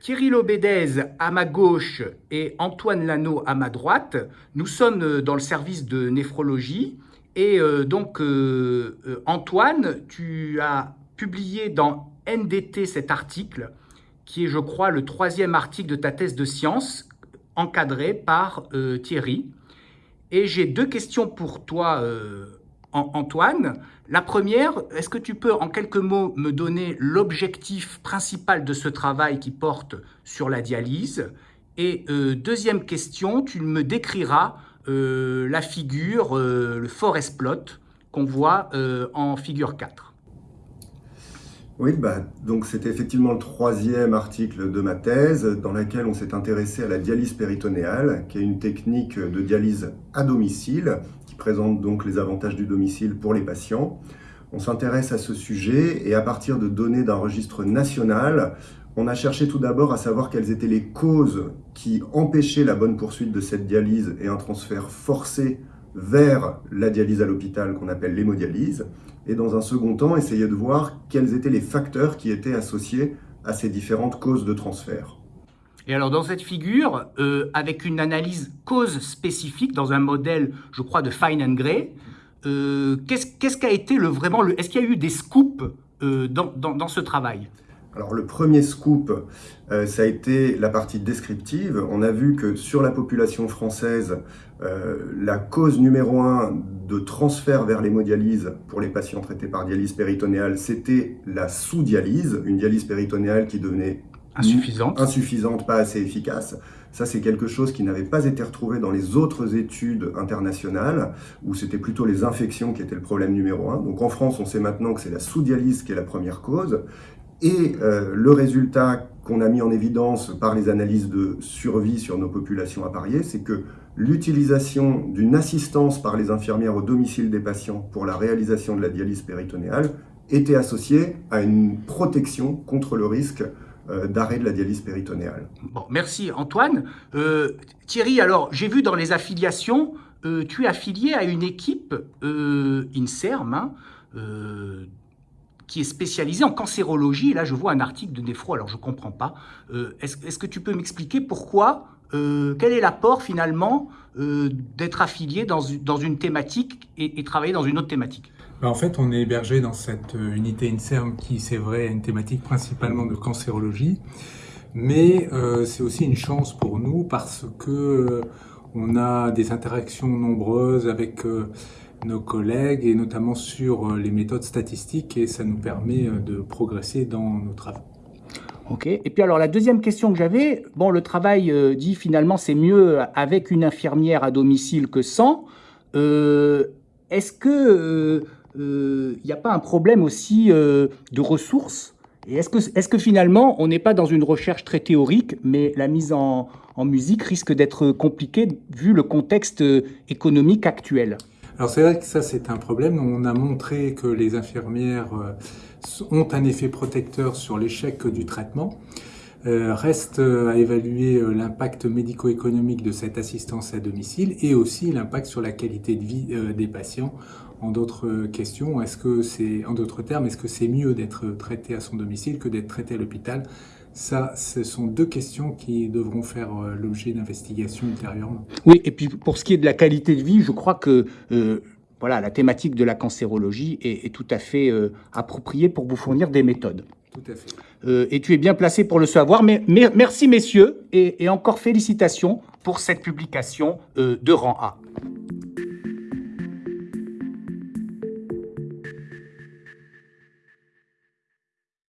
Thierry Lobédez à ma gauche et Antoine Lano à ma droite. Nous sommes dans le service de néphrologie. Et euh, donc, euh, euh, Antoine, tu as publié dans NDT cet article, qui est, je crois, le troisième article de ta thèse de science, encadré par Thierry. Et j'ai deux questions pour toi, Antoine. La première, est-ce que tu peux en quelques mots me donner l'objectif principal de ce travail qui porte sur la dialyse? Et euh, deuxième question, tu me décriras euh, la figure, euh, le forest plot qu'on voit en figure 4. Oui, bah, donc c'était effectivement le troisième article de ma thèse dans laquelle on s'est intéressé à la dialyse péritonéale, qui est une technique de dialyse à domicile présente donc les avantages du domicile pour les patients. On s'intéresse à ce sujet et à partir de données d'un registre national, on a cherché tout d'abord à savoir quelles étaient les causes qui empêchaient la bonne poursuite de cette dialyse et un transfert forcé vers la dialyse à l'hôpital qu'on appelle l'hémodialyse. Et dans un second temps, essayer de voir quels étaient les facteurs qui étaient associés à ces différentes causes de transfert. Et alors dans cette figure, euh, avec une analyse cause spécifique dans un modèle, je crois, de Fine and Gray, euh, qu'est-ce qu'a été le vraiment le, Est-ce qu'il y a eu des scoops euh, dans, dans, ce travail? Alors le premier scoop, ça a été la partie descriptive. On a vu que sur la population française, la cause numéro un de transfert vers l'hémodialyse pour les patients traités par dialyse péritonéale, c'était la sous-dialyse, une dialyse péritonéale qui devenait Insuffisante. Insuffisante, pas assez efficace. Ça, c'est quelque chose qui n'avait pas été retrouvé dans les autres études internationales, où c'était plutôt les infections qui étaient le problème numéro un. Donc en France, on sait maintenant que c'est la sous-dialyse qui est la première cause. Et euh, le résultat qu'on a mis en évidence par les analyses de survie sur nos populations appariées, c'est que l'utilisation d'une assistance par les infirmières au domicile des patients pour la réalisation de la dialyse péritonéale était associée à une protection contre le risque d'arrêt de la dialyse péritonéale. Bon, merci Antoine. Euh, Thierry, alors j'ai vu dans les affiliations, euh, tu es affilié à une équipe INSERM hein, qui est spécialisée en cancérologie. Et là, je vois un article de Néphro, alors je ne comprends pas. Est-ce que tu peux m'expliquer pourquoi, quel est l'apport finalement d'être affilié dans, une thématique et travailler dans une autre thématique? En fait, on est hébergé dans cette euh, unité INSERM qui, c'est vrai, a une thématique principalement de cancérologie, mais euh, c'est aussi une chance pour nous parce que euh, on a des interactions nombreuses avec nos collègues et notamment sur les méthodes statistiques et ça nous permet de progresser dans nos travaux. Ok. Et puis alors la deuxième question que j'avais, bon, le travail dit finalement c'est mieux avec une infirmière à domicile que sans. Est-ce que il euh, n'y a pas un problème aussi euh, de ressources? Et est-ce que, finalement, on n'est pas dans une recherche très théorique, mais la mise en, musique risque d'être compliquée vu le contexte euh, économique actuel? Alors c'est vrai que ça c'est un problème. On a montré que les infirmières ont un effet protecteur sur l'échec du traitement. reste à évaluer l'impact médico-économique de cette assistance à domicile et aussi l'impact sur la qualité de vie des patients en d'autres questions, est-ce que c'est, en d'autres termes, est-ce que c'est mieux d'être traité à son domicile que d'être traité à l'hôpital? Ça, ce sont deux questions qui devront faire euh, l'objet d'investigation ultérieurement. Oui, et puis pour ce qui est de la qualité de vie, je crois que euh, voilà, la thématique de la cancérologie est, tout à fait euh, appropriée pour vous fournir des méthodes. Tout à fait. et tu es bien placé pour le savoir. Mais, merci messieurs, et, et encore félicitations pour cette publication de rang A.